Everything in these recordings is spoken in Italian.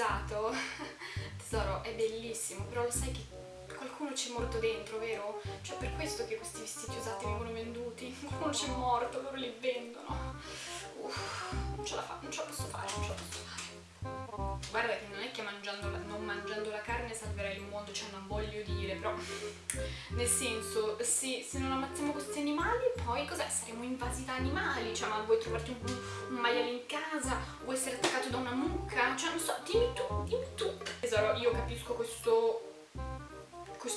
usato tesoro è bellissimo però lo sai che qualcuno ci è morto dentro vero? cioè per questo che questi vestiti usati vengono venduti. Qualcuno ci è morto loro li vendono. Uff, non ce la fa non ce la posso fare non ce la posso fare guarda che non è che mangiando la, non mangiando la carne salverai il mondo cioè non voglio dire però nel senso sì, se non ammazziamo questi animali poi cos'è? saremo invasi da animali cioè ma vuoi trovarti un, un maiale in casa? Vuoi essere attaccato da una mucca? Cioè non so dimmi tu dimmi tu. Tesoro io capisco questo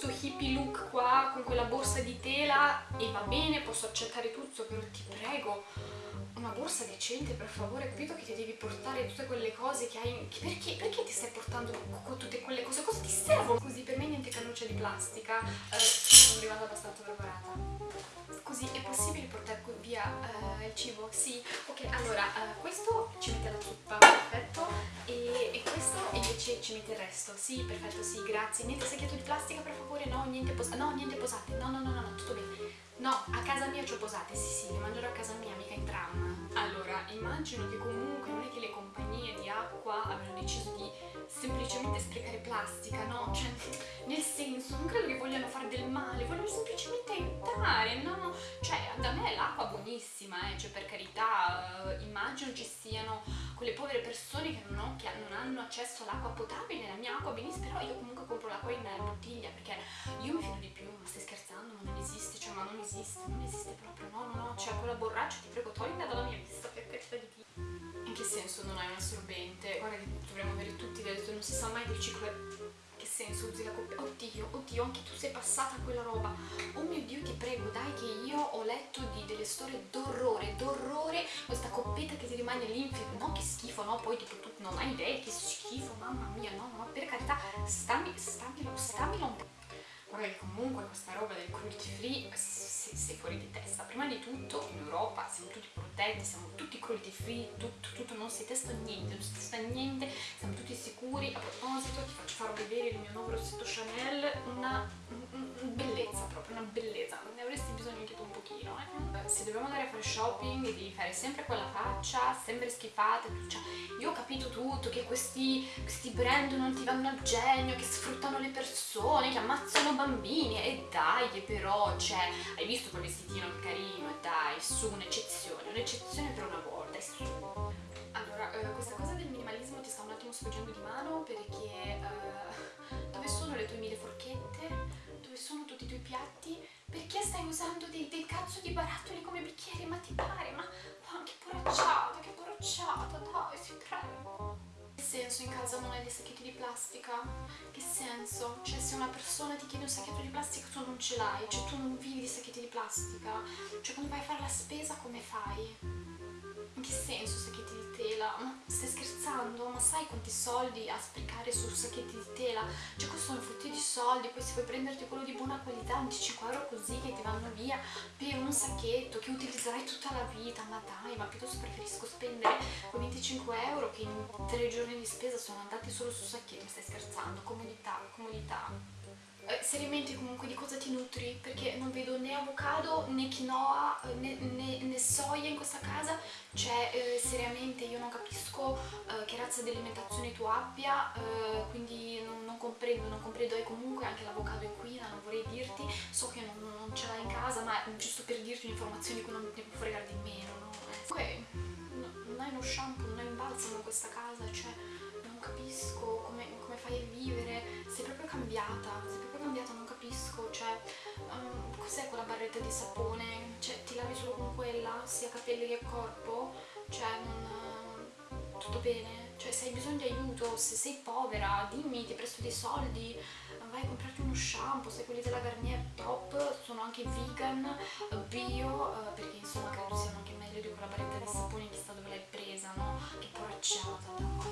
questo hippie look qua con quella borsa di tela e va bene, posso accettare tutto, però ti prego, una borsa decente per favore, capito che ti devi portare tutte quelle cose che hai... Perché, perché ti stai portando con tutte quelle cose? Cosa ti servono? Così, per me niente cannuccia di plastica, eh, sono arrivata abbastanza preparata. Scusi, è possibile portare via uh, il cibo? Sì. Ok, allora, uh, questo ci mette ci mette il resto. Sì, perfetto, sì, grazie. Niente secchietto di plastica, per favore? No, niente, posate. no, niente posate. No, no, no, no, no, tutto bene. No, a casa mia ci ho posate, sì, sì, le mangerò a casa mia, mica in tram. Allora, immagino che comunque non è che le compagnie di acqua abbiano deciso di semplicemente sprecare plastica, no? Cioè, nel senso, non credo che vogliano fare del male, vogliono semplicemente aiutare, no? Cioè, buonissima, eh, cioè per carità, eh, immagino ci siano quelle povere persone che non, ho, che non hanno accesso all'acqua potabile, la mia acqua benissimo, però io comunque compro l'acqua in bottiglia, perché io mi fido di più, ma stai scherzando, ma non esiste, cioè, ma non esiste, non esiste proprio, no, no, no, cioè quella borraccia, ti prego, toglila dalla mia vista, per carità di Dio. In che senso non hai un assorbente? Guarda che dovremmo avere tutti delle non si sa mai del ciclo che senso usi la coppia? Oddio, oddio, anche tu sei passata a quella roba. Ti prego, dai che io ho letto di delle storie d'orrore, d'orrore, questa coppetta che ti rimane lì, no che schifo, no, poi tipo tu non hai idea, che schifo, mamma mia, no, no, per carità, stammi, stammi, stammi po' guarda che comunque questa roba del cruelty free sei fuori di testa. Prima di tutto in Europa siamo tutti protetti siamo tutti cruelty free tutto, tutto non si testa niente non si testa niente siamo tutti sicuri. A proposito ti faccio far vedere il mio nuovo rossetto Chanel una bellezza proprio una bellezza. Ne avresti bisogno anche tu un pochino eh? se dobbiamo andare a fare shopping devi fare sempre quella faccia sempre schifata cioè, io ho capito tutto che questi, questi brand non ti vanno al genio che sfruttano le persone che ammazzano bambini. E dai però cioè hai visto quel vestitino carino? E dai su un'eccezione un'eccezione per una volta su. Allora eh, questa cosa del minimalismo ti sta un attimo sfuggendo di mano perché eh, dove sono le tue piatti perché stai usando dei, dei cazzo di barattoli come bicchieri ma ti pare ma oh, che poracciata che poracciata dai si prego senso in casa non hai dei sacchetti di plastica? Che senso? Cioè se una persona ti chiede un sacchetto di plastica tu non ce l'hai, cioè tu non vivi di sacchetti di plastica? Cioè quando vai a fare la spesa come fai? In che senso sacchetti di tela? Ma stai scherzando? Sai quanti soldi a sprecare su sacchetti di tela? Cioè costano frutti di soldi, poi se vuoi prenderti quello di buona qualità, 25 euro così che ti vanno via per un sacchetto che utilizzerai tutta la vita, ma dai, ma piuttosto preferisco spendere quei 25 euro che in tre giorni di spesa sono andati solo su sacchetti, mi stai scherzando? Comodità, comodità eh, seriamente comunque di cosa ti nutri perché non vedo né avocado né quinoa né, né, cioè eh, seriamente io non capisco eh, che razza di alimentazione tu abbia eh, quindi non, non, comprendo non comprendo. E comunque anche l'avocado qui non vorrei dirti. So che non, non ce l'hai in casa ma giusto per dirti un'informazione cui non ne può fregare di meno no? ok non hai uno shampoo non hai un balsamo in questa casa cioè non capisco come, come fai a vivere. Sei proprio cambiata sei proprio cambiata non capisco um, cos'è quella barretta di sapone cioè ti lavi solo con quella sia capelli che corpo cioè non tutto bene. Cioè se hai bisogno di aiuto se sei povera dimmi ti presto dei soldi vai a comprarti uno shampoo se quelli della Garnier top sono anche vegan bio uh, perché insomma credo siano anche meglio di quella barretta di sapone chissà dove l'hai presa no? Che poracciata dai